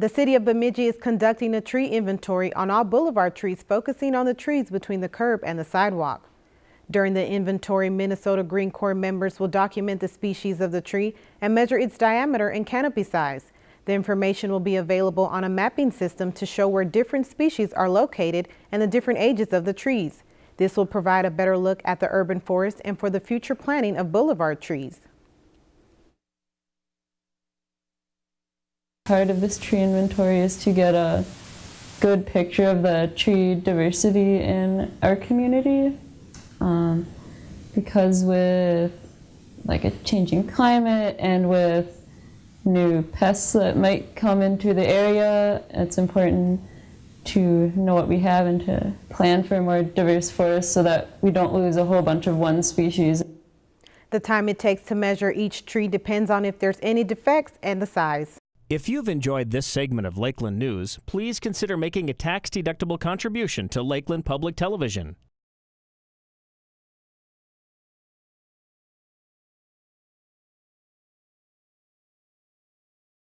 The city of Bemidji is conducting a tree inventory on all boulevard trees, focusing on the trees between the curb and the sidewalk. During the inventory, Minnesota Green Corps members will document the species of the tree and measure its diameter and canopy size. The information will be available on a mapping system to show where different species are located and the different ages of the trees. This will provide a better look at the urban forest and for the future planting of boulevard trees. Part of this tree inventory is to get a good picture of the tree diversity in our community. Um, because with like a changing climate and with new pests that might come into the area, it's important to know what we have and to plan for a more diverse forest so that we don't lose a whole bunch of one species. The time it takes to measure each tree depends on if there's any defects and the size. If you've enjoyed this segment of Lakeland News, please consider making a tax-deductible contribution to Lakeland Public Television.